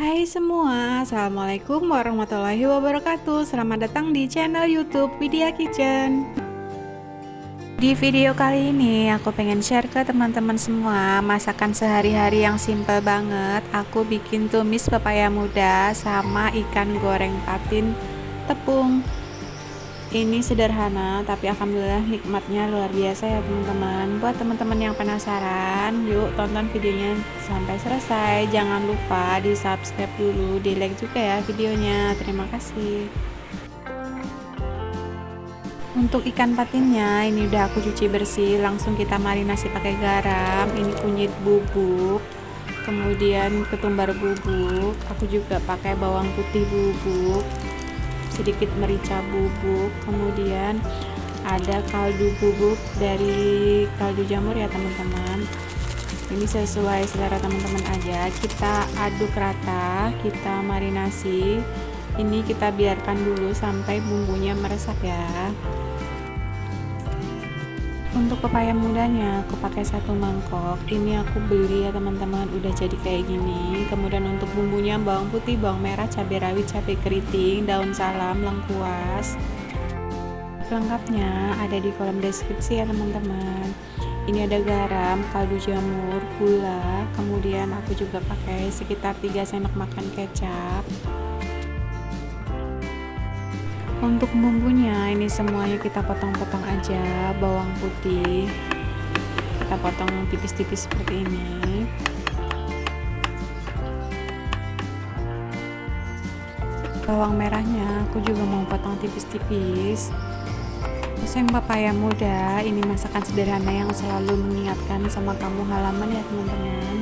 Hai semua, Assalamualaikum warahmatullahi wabarakatuh. Selamat datang di channel youtube Widya Kitchen. Di video kali ini aku pengen share ke teman-teman semua Masakan sehari-hari yang simple banget. Aku bikin tumis pepaya muda sama ikan goreng patin tepung ini sederhana tapi alhamdulillah nikmatnya luar biasa ya teman-teman. Buat teman-teman yang penasaran yuk tonton videonya sampai selesai. Jangan lupa di subscribe dulu di like juga ya videonya. Terima kasih. Untuk ikan patinnya ini udah aku cuci bersih. Langsung kita marinasi pakai garam. Ini kunyit bubuk kemudian ketumbar bubuk. Aku juga pakai bawang putih bubuk sedikit merica bubuk kemudian ada kaldu bubuk dari kaldu jamur ya teman-teman. Ini sesuai selera teman-teman aja. Kita aduk rata kita marinasi. Ini kita biarkan dulu sampai bumbunya meresap ya untuk pepaya mudanya aku pakai satu mangkok. Ini aku beli ya teman-teman. Udah jadi kayak gini. Kemudian untuk bumbunya bawang putih bawang merah cabai rawit cabai keriting daun salam lengkuas. Lengkapnya ada di kolom deskripsi ya teman-teman. Ini ada garam kaldu jamur gula. Kemudian aku juga pakai sekitar 3 sendok makan kecap untuk bumbunya ini semuanya kita potong-potong aja bawang putih. Kita potong tipis-tipis seperti ini. Bawang merahnya aku juga mau potong tipis-tipis. Oseng papaya muda ini masakan sederhana yang selalu mengingatkan sama kamu halaman ya teman-teman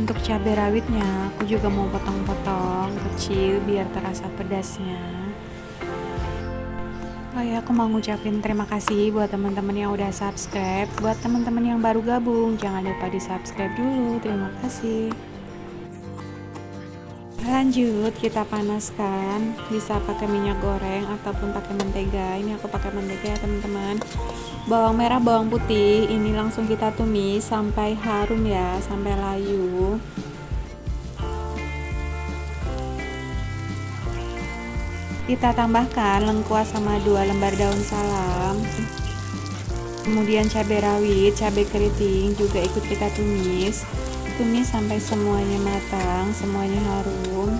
untuk cabai rawitnya aku juga mau potong-potong kecil biar terasa pedasnya Oh ya, aku mau ngucapin terima kasih buat teman-teman yang udah subscribe. Buat teman-teman yang baru gabung, jangan lupa di subscribe dulu. Terima kasih. Lanjut, kita panaskan. Bisa pakai minyak goreng ataupun pakai mentega. Ini aku pakai mentega ya teman-teman. Bawang merah bawang putih. Ini langsung kita tumis sampai harum ya sampai layu. Kita tambahkan lengkuas sama dua lembar daun salam. Kemudian cabai rawit cabai keriting juga ikut kita tumis tumis sampai semuanya matang semuanya harum.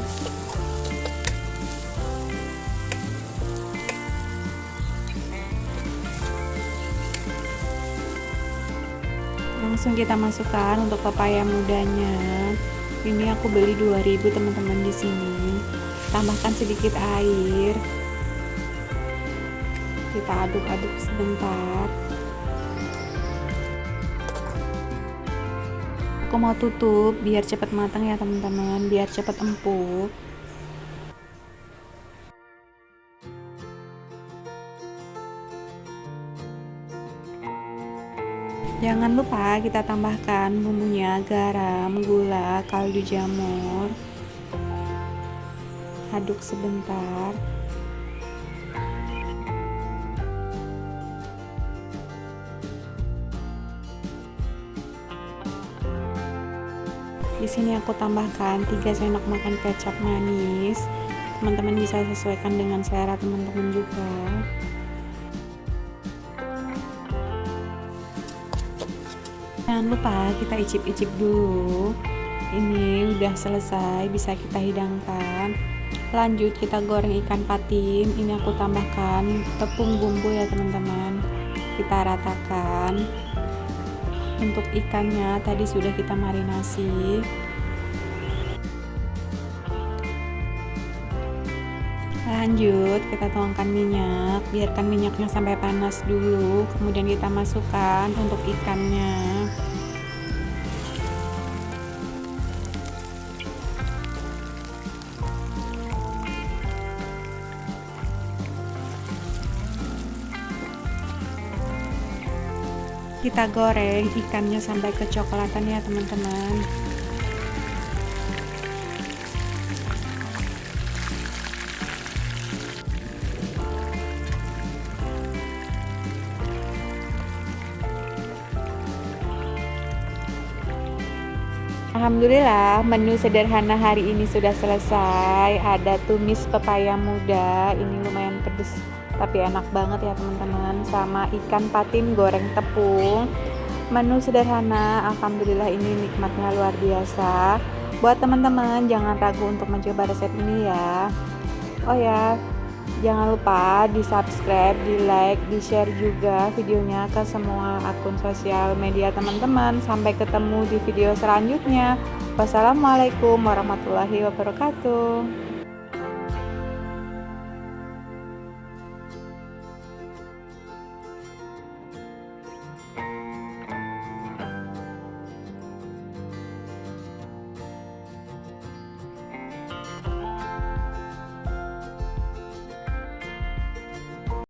Langsung kita masukkan untuk pepaya mudanya. Ini aku beli 2000 teman-teman di sini. Tambahkan sedikit air. Kita aduk-aduk sebentar aku mau tutup biar cepat matang ya teman-teman biar cepat empuk Jangan lupa kita tambahkan bumbunya garam, gula, kaldu jamur. Aduk sebentar. Di sini aku tambahkan 3 sendok makan kecap manis. Teman-teman bisa sesuaikan dengan selera teman-teman juga. jangan lupa kita icip-icip dulu. Ini udah selesai bisa kita hidangkan. Lanjut kita goreng ikan patin. Ini aku tambahkan tepung bumbu ya teman-teman. Kita ratakan untuk ikannya tadi sudah kita marinasi. Lanjut kita tuangkan minyak. Biarkan minyaknya sampai panas dulu kemudian kita masukkan untuk ikannya kita goreng ikannya sampai kecoklatan ya teman-teman. Alhamdulillah menu sederhana hari ini sudah selesai. Ada tumis pepaya muda. Ini lumayan pedes tapi enak banget ya teman-teman Sama ikan patin goreng tepung Menu sederhana Alhamdulillah ini nikmatnya luar biasa Buat teman-teman jangan ragu untuk mencoba resep ini ya Oh ya Jangan lupa di subscribe, di like, di share juga videonya ke semua akun sosial media teman-teman. Sampai ketemu di video selanjutnya. Wassalamualaikum warahmatullahi wabarakatuh.